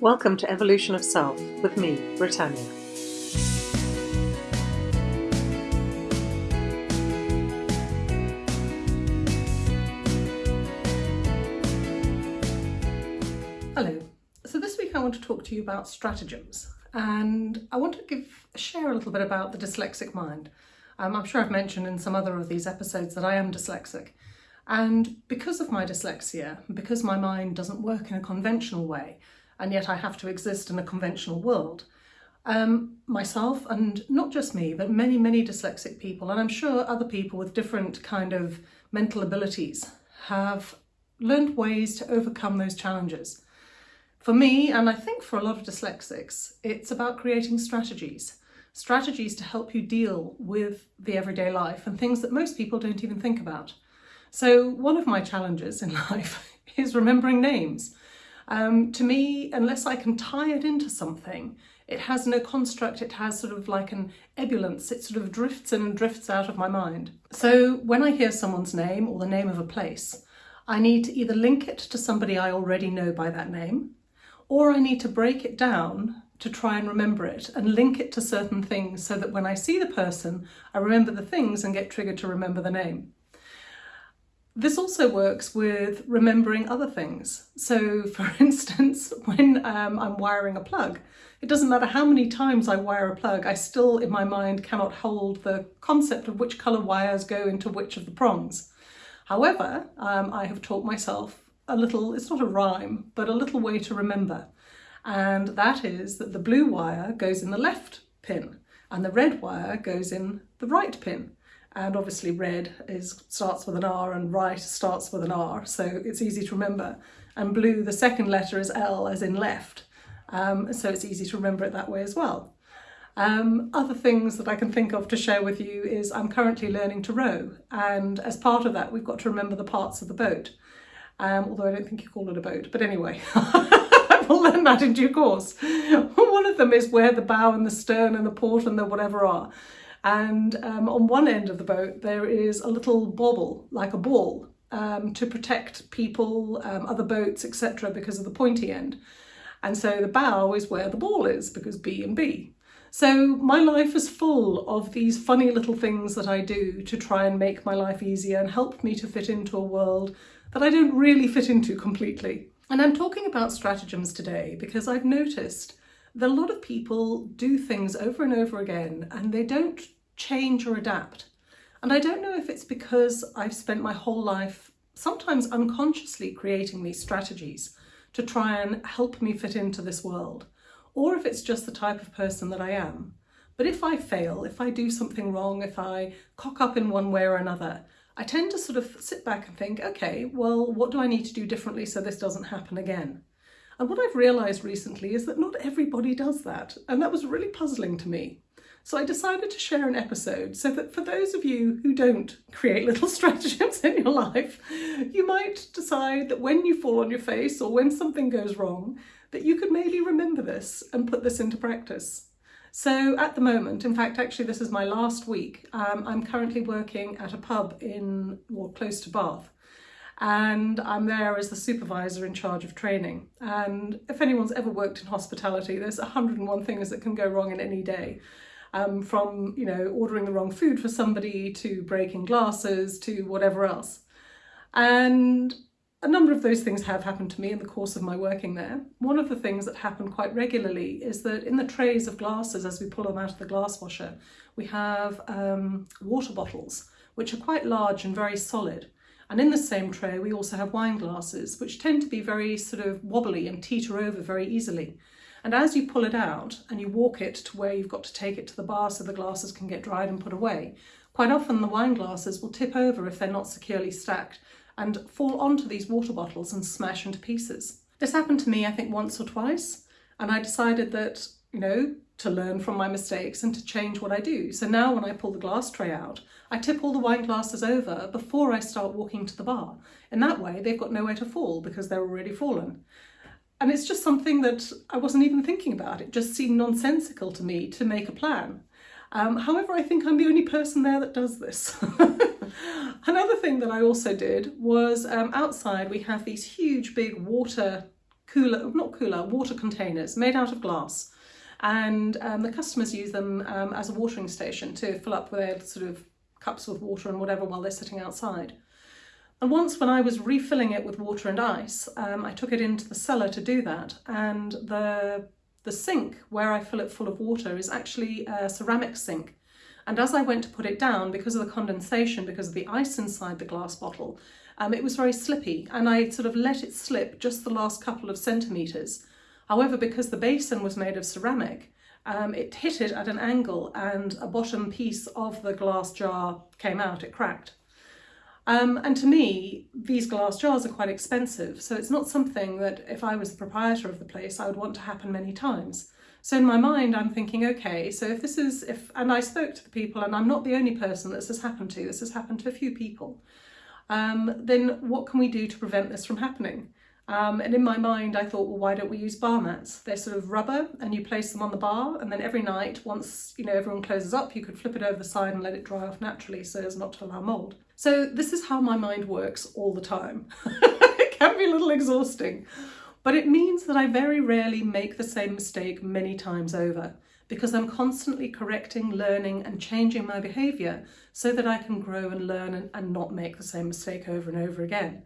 Welcome to Evolution of Self with me, Britannia. Hello. So this week I want to talk to you about stratagems and I want to give share a little bit about the dyslexic mind. Um, I'm sure I've mentioned in some other of these episodes that I am dyslexic and because of my dyslexia, because my mind doesn't work in a conventional way and yet I have to exist in a conventional world, um, myself and not just me but many many dyslexic people and I'm sure other people with different kind of mental abilities have learned ways to overcome those challenges. For me, and I think for a lot of dyslexics, it's about creating strategies. Strategies to help you deal with the everyday life and things that most people don't even think about. So one of my challenges in life is remembering names. Um, to me, unless I can tie it into something, it has no construct, it has sort of like an ebullience, it sort of drifts in and drifts out of my mind. So when I hear someone's name or the name of a place, I need to either link it to somebody I already know by that name, or I need to break it down to try and remember it and link it to certain things so that when I see the person, I remember the things and get triggered to remember the name. This also works with remembering other things. So for instance, when um, I'm wiring a plug, it doesn't matter how many times I wire a plug, I still in my mind cannot hold the concept of which colour wires go into which of the prongs. However, um, I have taught myself a little, it's not a rhyme, but a little way to remember. And that is that the blue wire goes in the left pin and the red wire goes in the right pin. And obviously red is starts with an R and right starts with an R, so it's easy to remember. And blue, the second letter is L as in left, um, so it's easy to remember it that way as well. Um, other things that I can think of to share with you is I'm currently learning to row and as part of that we've got to remember the parts of the boat um, although I don't think you call it a boat, but anyway, I will learn that in due course. One of them is where the bow and the stern and the port and the whatever are. And um, on one end of the boat, there is a little bobble, like a ball, um, to protect people, um, other boats, etc., because of the pointy end. And so the bow is where the ball is, because B and B. So my life is full of these funny little things that I do to try and make my life easier and help me to fit into a world that I don't really fit into completely. And I'm talking about stratagems today because I've noticed that a lot of people do things over and over again and they don't change or adapt. And I don't know if it's because I've spent my whole life sometimes unconsciously creating these strategies to try and help me fit into this world, or if it's just the type of person that I am. But if I fail, if I do something wrong, if I cock up in one way or another, I tend to sort of sit back and think, okay, well, what do I need to do differently so this doesn't happen again? And what I've realised recently is that not everybody does that, and that was really puzzling to me. So I decided to share an episode so that for those of you who don't create little stratagems in your life, you might decide that when you fall on your face or when something goes wrong, that you could maybe remember this and put this into practice. So at the moment, in fact, actually this is my last week, um, I'm currently working at a pub in, or close to Bath, and I'm there as the supervisor in charge of training. And if anyone's ever worked in hospitality, there's 101 things that can go wrong in any day. Um, from, you know, ordering the wrong food for somebody to breaking glasses to whatever else. And a number of those things have happened to me in the course of my working there. One of the things that happened quite regularly is that in the trays of glasses, as we pull them out of the glass washer, we have um, water bottles, which are quite large and very solid. And in the same tray, we also have wine glasses, which tend to be very sort of wobbly and teeter over very easily. And as you pull it out and you walk it to where you've got to take it to the bar so the glasses can get dried and put away, quite often the wine glasses will tip over if they're not securely stacked and fall onto these water bottles and smash into pieces. This happened to me, I think, once or twice, and I decided that, you know, to learn from my mistakes and to change what I do. So now when I pull the glass tray out, I tip all the wine glasses over before I start walking to the bar. In that way, they've got nowhere to fall because they're already fallen. And it's just something that I wasn't even thinking about. It just seemed nonsensical to me to make a plan. Um, however, I think I'm the only person there that does this. Another thing that I also did was um, outside we have these huge big water cooler, not cooler, water containers made out of glass. And um, the customers use them um, as a watering station to fill up their sort of cups with water and whatever while they're sitting outside. And once when I was refilling it with water and ice, um, I took it into the cellar to do that. And the, the sink where I fill it full of water is actually a ceramic sink. And as I went to put it down, because of the condensation, because of the ice inside the glass bottle, um, it was very slippy and I sort of let it slip just the last couple of centimetres. However, because the basin was made of ceramic, um, it hit it at an angle and a bottom piece of the glass jar came out, it cracked. Um, and to me, these glass jars are quite expensive, so it's not something that if I was the proprietor of the place, I would want to happen many times. So in my mind, I'm thinking, okay, so if this is, if, and I spoke to the people, and I'm not the only person this has happened to, this has happened to a few people, um, then what can we do to prevent this from happening? Um, and in my mind, I thought, well, why don't we use bar mats? They're sort of rubber and you place them on the bar and then every night, once you know everyone closes up, you could flip it over the side and let it dry off naturally so as not to allow mould. So this is how my mind works all the time. it can be a little exhausting, but it means that I very rarely make the same mistake many times over because I'm constantly correcting, learning and changing my behaviour so that I can grow and learn and, and not make the same mistake over and over again.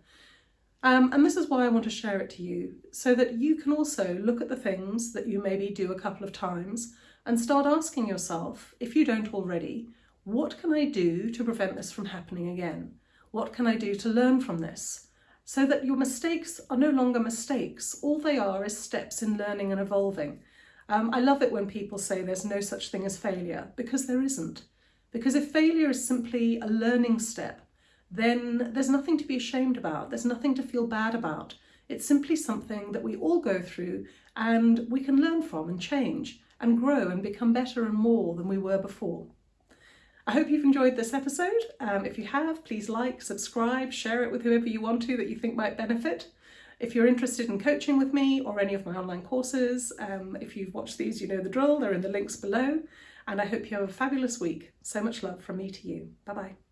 Um, and this is why I want to share it to you, so that you can also look at the things that you maybe do a couple of times and start asking yourself, if you don't already, what can I do to prevent this from happening again? What can I do to learn from this? So that your mistakes are no longer mistakes. All they are is steps in learning and evolving. Um, I love it when people say there's no such thing as failure, because there isn't. Because if failure is simply a learning step, then there's nothing to be ashamed about. There's nothing to feel bad about. It's simply something that we all go through and we can learn from and change and grow and become better and more than we were before. I hope you've enjoyed this episode. Um, if you have, please like, subscribe, share it with whoever you want to that you think might benefit. If you're interested in coaching with me or any of my online courses, um, if you've watched these, you know the drill, they're in the links below. And I hope you have a fabulous week. So much love from me to you. Bye-bye.